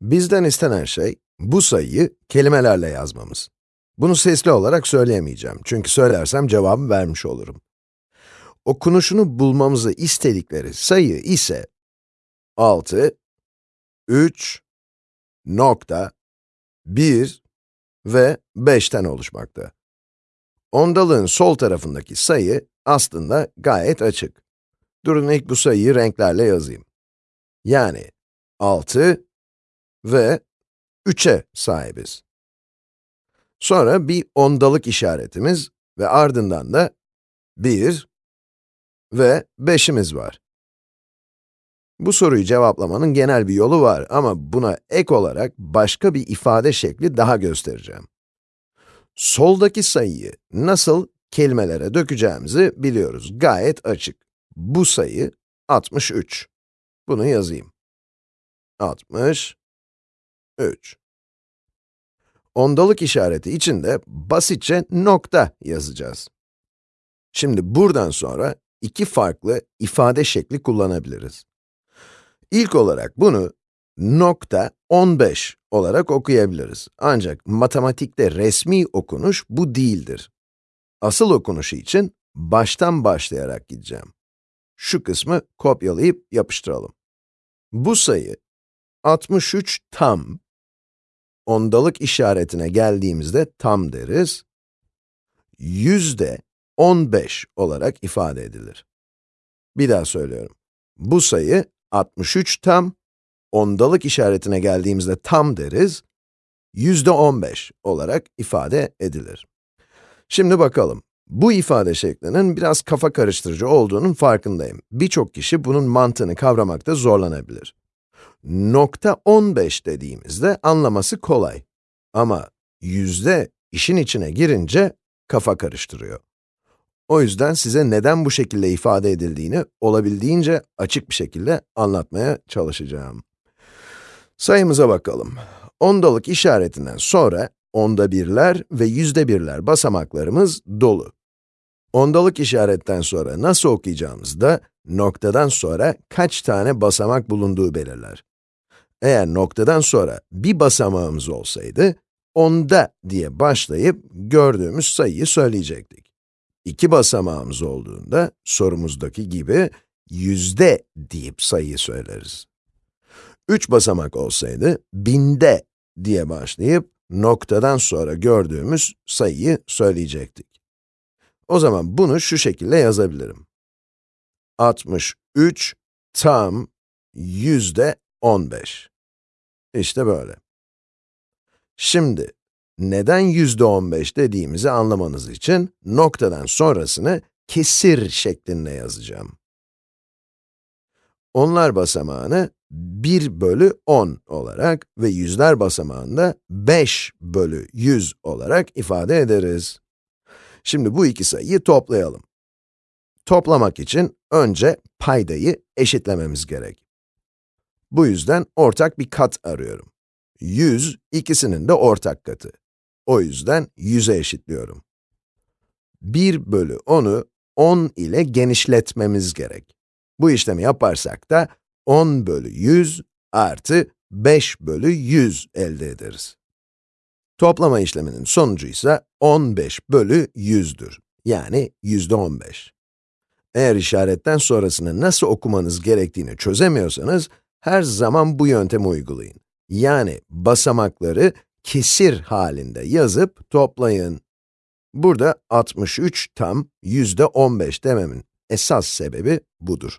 Bizden istenen şey, bu sayıyı kelimelerle yazmamız. Bunu sesli olarak söyleyemeyeceğim çünkü söylersem cevabı vermiş olurum. Okunuşunu bulmamızı istedikleri sayı ise 6, 3, nokta, 1 ve 5'ten oluşmakta. Ondalığın sol tarafındaki sayı aslında gayet açık. Durun ilk bu sayıyı renklerle yazayım. Yani 6 ve 3'e sahibiz. Sonra bir ondalık işaretimiz ve ardından da 1 ve 5'imiz var. Bu soruyu cevaplamanın genel bir yolu var ama buna ek olarak başka bir ifade şekli daha göstereceğim. Soldaki sayıyı nasıl kelimelere dökeceğimizi biliyoruz. Gayet açık. Bu sayı 63. Bunu yazayım. 63. Ondalık işareti için de basitçe nokta yazacağız. Şimdi buradan sonra iki farklı ifade şekli kullanabiliriz. İlk olarak bunu nokta 15 olarak okuyabiliriz. Ancak matematikte resmi okunuş bu değildir. Asıl okunuşu için baştan başlayarak gideceğim. Şu kısmı kopyalayıp yapıştıralım. Bu sayı 63 tam, ondalık işaretine geldiğimizde tam deriz, yüzde 15 olarak ifade edilir. Bir daha söylüyorum. Bu sayı 63 tam, ondalık işaretine geldiğimizde tam deriz, yüzde 15 olarak ifade edilir. Şimdi bakalım. Bu ifade şeklinin biraz kafa karıştırıcı olduğunun farkındayım. Birçok kişi bunun mantığını kavramakta zorlanabilir. Nokta 15 dediğimizde anlaması kolay. Ama yüzde işin içine girince kafa karıştırıyor. O yüzden size neden bu şekilde ifade edildiğini olabildiğince açık bir şekilde anlatmaya çalışacağım. Sayımıza bakalım. Ondalık işaretinden sonra onda birler ve yüzde birler basamaklarımız dolu. Ondalık işaretten sonra nasıl okuyacağımız da noktadan sonra kaç tane basamak bulunduğu belirler. Eğer noktadan sonra bir basamağımız olsaydı, onda diye başlayıp gördüğümüz sayıyı söyleyecektik. İki basamağımız olduğunda sorumuzdaki gibi yüzde deyip sayıyı söyleriz. Üç basamak olsaydı binde diye başlayıp noktadan sonra gördüğümüz sayıyı söyleyecektik. O zaman bunu şu şekilde yazabilirim. 63 tam yüzde 15. İşte böyle. Şimdi, neden yüzde 15 dediğimizi anlamanız için noktadan sonrasını kesir şeklinde yazacağım. Onlar basamağını 1 bölü 10 olarak ve yüzler basamağında 5 bölü 100 olarak ifade ederiz. Şimdi bu iki sayıyı toplayalım. Toplamak için önce paydayı eşitlememiz gerek. Bu yüzden ortak bir kat arıyorum. 100, ikisinin de ortak katı. O yüzden 100'e eşitliyorum. 1 bölü 10'u 10 ile genişletmemiz gerek. Bu işlemi yaparsak da 10 bölü 100 artı 5 bölü 100 elde ederiz. Toplama işleminin sonucu ise 15 bölü 100'dür. Yani yüzde 15. Eğer işaretten sonrasını nasıl okumanız gerektiğini çözemiyorsanız, her zaman bu yöntemi uygulayın. Yani basamakları kesir halinde yazıp toplayın. Burada 63 tam yüzde 15 dememin esas sebebi budur.